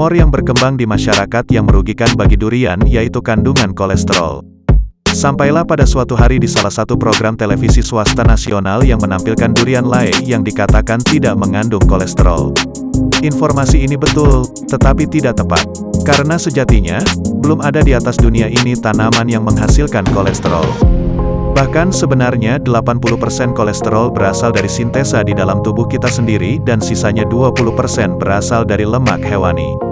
Rumor yang berkembang di masyarakat yang merugikan bagi durian yaitu kandungan kolesterol. Sampailah pada suatu hari di salah satu program televisi swasta nasional yang menampilkan durian lae yang dikatakan tidak mengandung kolesterol. Informasi ini betul, tetapi tidak tepat. Karena sejatinya, belum ada di atas dunia ini tanaman yang menghasilkan kolesterol. Bahkan sebenarnya 80% kolesterol berasal dari sintesa di dalam tubuh kita sendiri dan sisanya 20% berasal dari lemak hewani.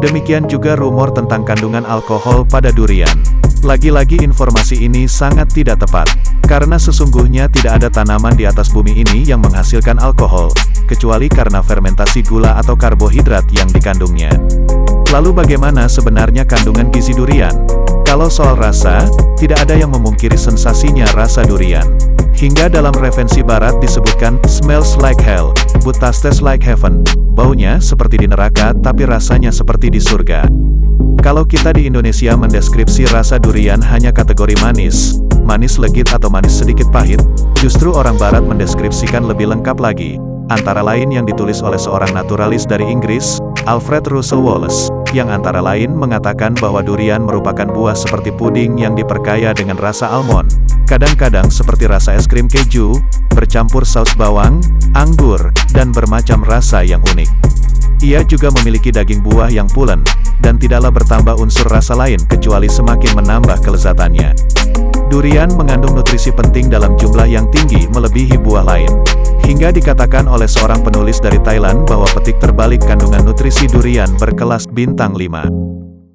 Demikian juga rumor tentang kandungan alkohol pada durian. Lagi-lagi informasi ini sangat tidak tepat, karena sesungguhnya tidak ada tanaman di atas bumi ini yang menghasilkan alkohol, kecuali karena fermentasi gula atau karbohidrat yang dikandungnya. Lalu bagaimana sebenarnya kandungan gizi durian? Kalau soal rasa, tidak ada yang memungkiri sensasinya rasa durian. Hingga dalam referensi barat disebutkan, smells like hell, but tastes like heaven. Baunya seperti di neraka, tapi rasanya seperti di surga. Kalau kita di Indonesia mendeskripsi rasa durian hanya kategori manis, manis legit atau manis sedikit pahit, justru orang barat mendeskripsikan lebih lengkap lagi, antara lain yang ditulis oleh seorang naturalis dari Inggris, Alfred Russel Wallace, yang antara lain mengatakan bahwa durian merupakan buah seperti puding yang diperkaya dengan rasa almond, kadang-kadang seperti rasa es krim keju, bercampur saus bawang, anggur, dan bermacam rasa yang unik. Ia juga memiliki daging buah yang pulen, dan tidaklah bertambah unsur rasa lain kecuali semakin menambah kelezatannya. Durian mengandung nutrisi penting dalam jumlah yang tinggi melebihi buah lain. Hingga dikatakan oleh seorang penulis dari Thailand bahwa petik terbalik kandungan nutrisi durian berkelas bintang 5.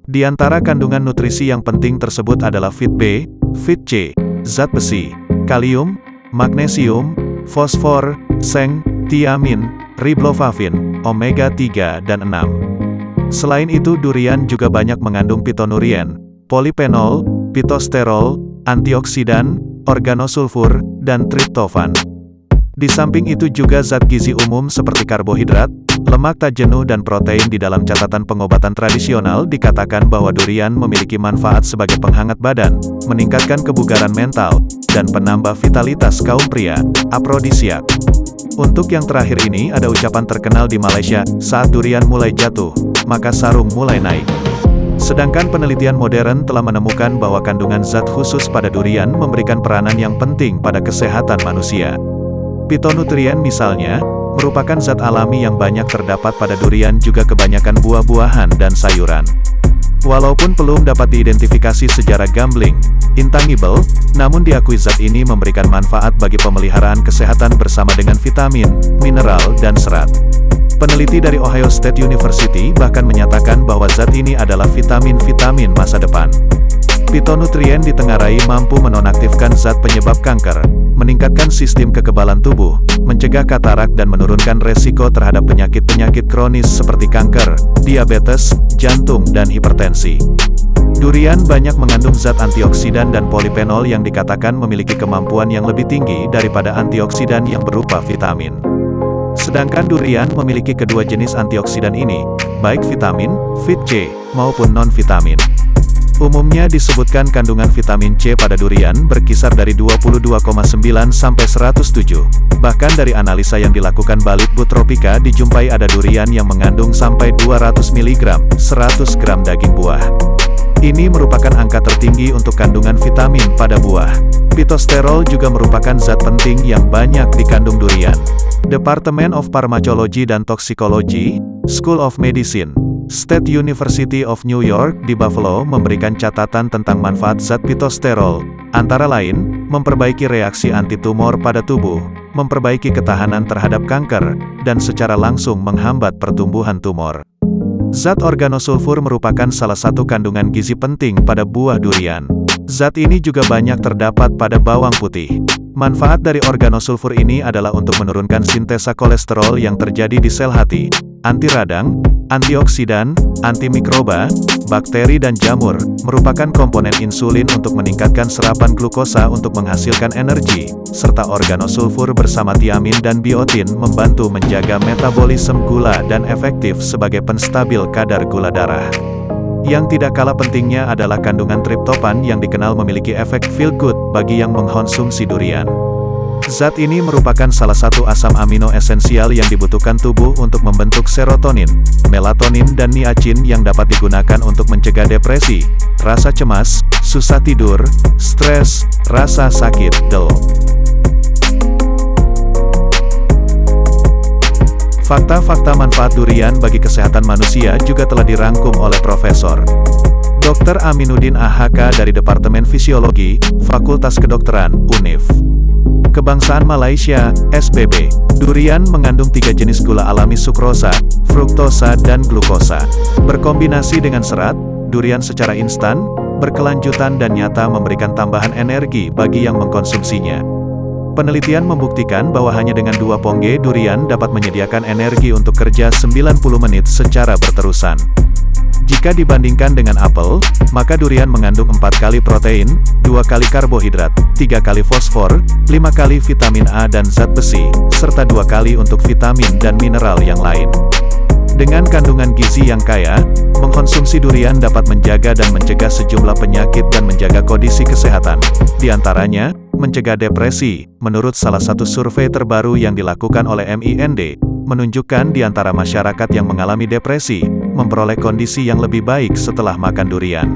Di antara kandungan nutrisi yang penting tersebut adalah Fit B, Fit C, zat besi, kalium, magnesium, fosfor, seng, tiamin, riboflavin, omega 3 dan 6. Selain itu durian juga banyak mengandung pitonurien, polifenol, pitosterol, antioksidan, organosulfur, dan triptofan. Di samping itu juga zat gizi umum seperti karbohidrat, lemak tak jenuh dan protein di dalam catatan pengobatan tradisional dikatakan bahwa durian memiliki manfaat sebagai penghangat badan, meningkatkan kebugaran mental, dan penambah vitalitas kaum pria, aprodisiak. Untuk yang terakhir ini ada ucapan terkenal di Malaysia, saat durian mulai jatuh, maka sarung mulai naik. Sedangkan penelitian modern telah menemukan bahwa kandungan zat khusus pada durian memberikan peranan yang penting pada kesehatan manusia. Pitonutrien misalnya, merupakan zat alami yang banyak terdapat pada durian juga kebanyakan buah-buahan dan sayuran. Walaupun belum dapat diidentifikasi secara gambling, intangible, namun diakui zat ini memberikan manfaat bagi pemeliharaan kesehatan bersama dengan vitamin, mineral, dan serat. Peneliti dari Ohio State University bahkan menyatakan bahwa zat ini adalah vitamin-vitamin masa depan. Pitonutrien ditengarai mampu menonaktifkan zat penyebab kanker, meningkatkan sistem kekebalan tubuh, mencegah katarak dan menurunkan resiko terhadap penyakit-penyakit kronis seperti kanker, diabetes, jantung dan hipertensi. Durian banyak mengandung zat antioksidan dan polifenol yang dikatakan memiliki kemampuan yang lebih tinggi daripada antioksidan yang berupa vitamin. Sedangkan durian memiliki kedua jenis antioksidan ini, baik vitamin, Vit C, maupun non-vitamin. Umumnya disebutkan kandungan vitamin C pada durian berkisar dari 22,9 sampai 107. Bahkan dari analisa yang dilakukan Balit Butropika dijumpai ada durian yang mengandung sampai 200 mg, 100 gram daging buah. Ini merupakan angka tertinggi untuk kandungan vitamin pada buah. Pitosterol juga merupakan zat penting yang banyak dikandung durian. Department of Pharmacology dan Toxicology, School of Medicine, State University of New York di Buffalo memberikan catatan tentang manfaat zat pitosterol, antara lain, memperbaiki reaksi antitumor pada tubuh, memperbaiki ketahanan terhadap kanker, dan secara langsung menghambat pertumbuhan tumor. Zat organosulfur merupakan salah satu kandungan gizi penting pada buah durian. Zat ini juga banyak terdapat pada bawang putih. Manfaat dari organosulfur ini adalah untuk menurunkan sintesa kolesterol yang terjadi di sel hati, anti radang, Antioksidan, antimikroba, bakteri dan jamur, merupakan komponen insulin untuk meningkatkan serapan glukosa untuk menghasilkan energi, serta organosulfur bersama tiamin dan biotin membantu menjaga metabolisme gula dan efektif sebagai penstabil kadar gula darah. Yang tidak kalah pentingnya adalah kandungan triptofan yang dikenal memiliki efek feel good bagi yang mengkonsumsi durian. Zat ini merupakan salah satu asam amino esensial yang dibutuhkan tubuh untuk membentuk serotonin, melatonin dan niacin yang dapat digunakan untuk mencegah depresi, rasa cemas, susah tidur, stres, rasa sakit, del. Fakta-fakta manfaat durian bagi kesehatan manusia juga telah dirangkum oleh Profesor Dr. Aminuddin AHK dari Departemen Fisiologi, Fakultas Kedokteran, UNIF. Kebangsaan Malaysia, SBB. Durian mengandung tiga jenis gula alami sukrosa, fruktosa dan glukosa. Berkombinasi dengan serat, durian secara instan, berkelanjutan dan nyata memberikan tambahan energi bagi yang mengkonsumsinya. Penelitian membuktikan bahwa hanya dengan dua pongge durian dapat menyediakan energi untuk kerja 90 menit secara berterusan. Jika dibandingkan dengan apel, maka durian mengandung 4 kali protein, 2 kali karbohidrat, 3 kali fosfor, 5 kali vitamin A dan zat besi, serta 2 kali untuk vitamin dan mineral yang lain. Dengan kandungan gizi yang kaya, mengkonsumsi durian dapat menjaga dan mencegah sejumlah penyakit dan menjaga kondisi kesehatan. Di antaranya, mencegah depresi, menurut salah satu survei terbaru yang dilakukan oleh MIND, menunjukkan di antara masyarakat yang mengalami depresi, memperoleh kondisi yang lebih baik setelah makan durian.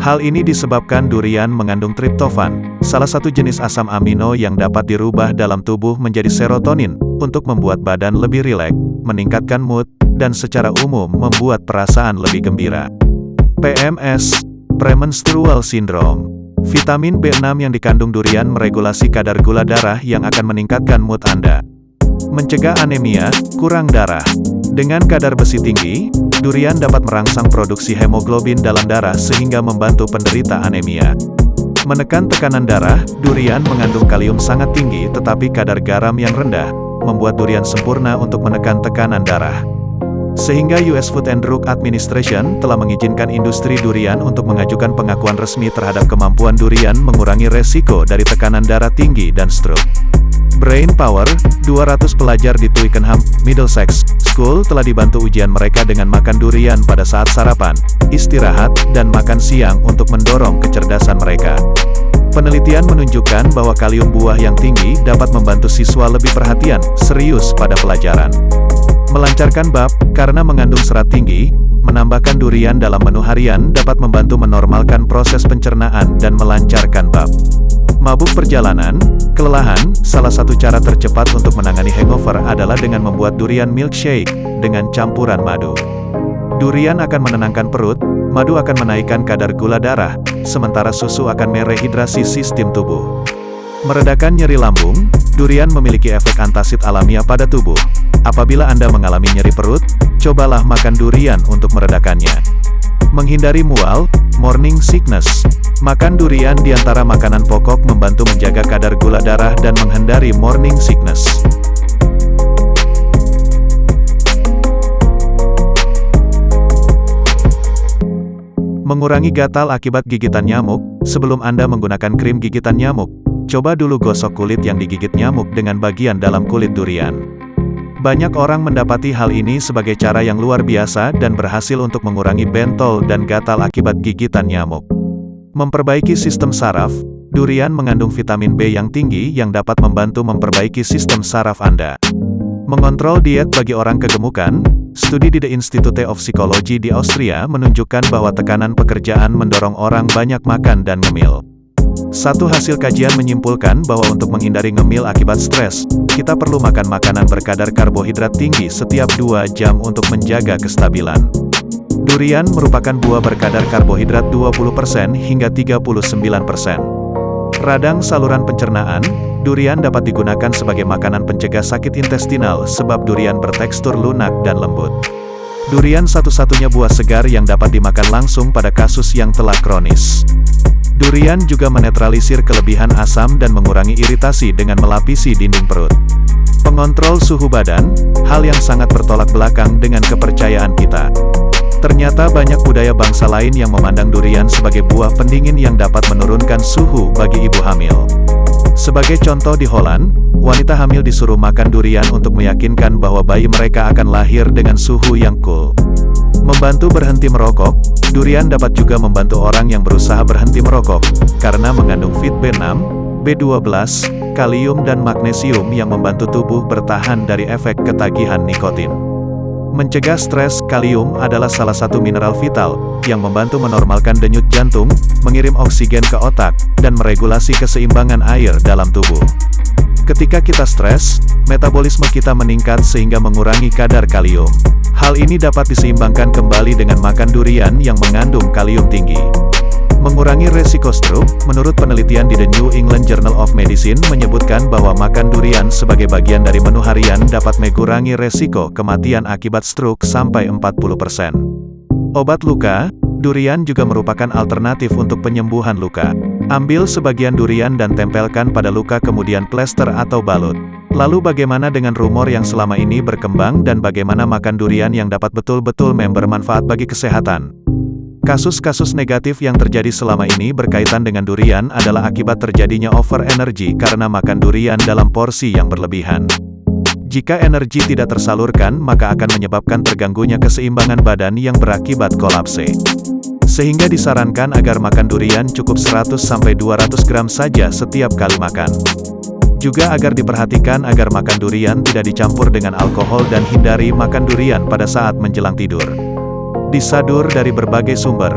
Hal ini disebabkan durian mengandung triptofan, salah satu jenis asam amino yang dapat dirubah dalam tubuh menjadi serotonin, untuk membuat badan lebih rileks, meningkatkan mood, dan secara umum membuat perasaan lebih gembira. PMS, Premenstrual Syndrome Vitamin B6 yang dikandung durian meregulasi kadar gula darah yang akan meningkatkan mood Anda. Mencegah anemia, kurang darah. Dengan kadar besi tinggi, durian dapat merangsang produksi hemoglobin dalam darah sehingga membantu penderita anemia. Menekan tekanan darah, durian mengandung kalium sangat tinggi tetapi kadar garam yang rendah, membuat durian sempurna untuk menekan tekanan darah. Sehingga US Food and Drug Administration telah mengizinkan industri durian untuk mengajukan pengakuan resmi terhadap kemampuan durian mengurangi resiko dari tekanan darah tinggi dan stroke. Brain Power, 200 pelajar di Twickenham, Middlesex School telah dibantu ujian mereka dengan makan durian pada saat sarapan, istirahat, dan makan siang untuk mendorong kecerdasan mereka. Penelitian menunjukkan bahwa kalium buah yang tinggi dapat membantu siswa lebih perhatian, serius pada pelajaran. Melancarkan bab, karena mengandung serat tinggi, menambahkan durian dalam menu harian dapat membantu menormalkan proses pencernaan dan melancarkan bab. Mabuk perjalanan, kelelahan, salah satu cara tercepat untuk menangani hangover adalah dengan membuat durian milkshake, dengan campuran madu. Durian akan menenangkan perut, madu akan menaikkan kadar gula darah, sementara susu akan merehidrasi sistem tubuh. Meredakan nyeri lambung, durian memiliki efek antasid alamiah pada tubuh. Apabila Anda mengalami nyeri perut, cobalah makan durian untuk meredakannya. Menghindari mual, morning sickness, Makan durian di antara makanan pokok membantu menjaga kadar gula darah dan menghindari morning sickness. Mengurangi gatal akibat gigitan nyamuk, sebelum Anda menggunakan krim gigitan nyamuk, coba dulu gosok kulit yang digigit nyamuk dengan bagian dalam kulit durian. Banyak orang mendapati hal ini sebagai cara yang luar biasa dan berhasil untuk mengurangi bentol dan gatal akibat gigitan nyamuk. Memperbaiki sistem saraf, durian mengandung vitamin B yang tinggi yang dapat membantu memperbaiki sistem saraf Anda. Mengontrol diet bagi orang kegemukan, studi di The Institute of Psychology di Austria menunjukkan bahwa tekanan pekerjaan mendorong orang banyak makan dan ngemil. Satu hasil kajian menyimpulkan bahwa untuk menghindari ngemil akibat stres, kita perlu makan makanan berkadar karbohidrat tinggi setiap 2 jam untuk menjaga kestabilan. Durian merupakan buah berkadar karbohidrat 20% hingga 39%. Radang saluran pencernaan, durian dapat digunakan sebagai makanan pencegah sakit intestinal sebab durian bertekstur lunak dan lembut. Durian satu-satunya buah segar yang dapat dimakan langsung pada kasus yang telah kronis. Durian juga menetralisir kelebihan asam dan mengurangi iritasi dengan melapisi dinding perut. Pengontrol suhu badan, hal yang sangat bertolak belakang dengan kepercayaan kita. Ternyata banyak budaya bangsa lain yang memandang durian sebagai buah pendingin yang dapat menurunkan suhu bagi ibu hamil. Sebagai contoh di Holland, wanita hamil disuruh makan durian untuk meyakinkan bahwa bayi mereka akan lahir dengan suhu yang cool. Membantu berhenti merokok, durian dapat juga membantu orang yang berusaha berhenti merokok, karena mengandung fit B6, B12, kalium dan magnesium yang membantu tubuh bertahan dari efek ketagihan nikotin. Mencegah stres, kalium adalah salah satu mineral vital, yang membantu menormalkan denyut jantung, mengirim oksigen ke otak, dan meregulasi keseimbangan air dalam tubuh. Ketika kita stres, metabolisme kita meningkat sehingga mengurangi kadar kalium. Hal ini dapat diseimbangkan kembali dengan makan durian yang mengandung kalium tinggi. Mengurangi resiko stroke, menurut penelitian di The New England Journal of Medicine menyebutkan bahwa makan durian sebagai bagian dari menu harian dapat mengurangi resiko kematian akibat stroke sampai 40%. Obat luka, durian juga merupakan alternatif untuk penyembuhan luka. Ambil sebagian durian dan tempelkan pada luka kemudian plester atau balut. Lalu bagaimana dengan rumor yang selama ini berkembang dan bagaimana makan durian yang dapat betul-betul bermanfaat bagi kesehatan? Kasus-kasus negatif yang terjadi selama ini berkaitan dengan durian adalah akibat terjadinya over energy karena makan durian dalam porsi yang berlebihan. Jika energi tidak tersalurkan, maka akan menyebabkan terganggunya keseimbangan badan yang berakibat kolapse. Sehingga disarankan agar makan durian cukup 100-200 gram saja setiap kali makan. Juga agar diperhatikan agar makan durian tidak dicampur dengan alkohol dan hindari makan durian pada saat menjelang tidur. Disadur dari berbagai sumber,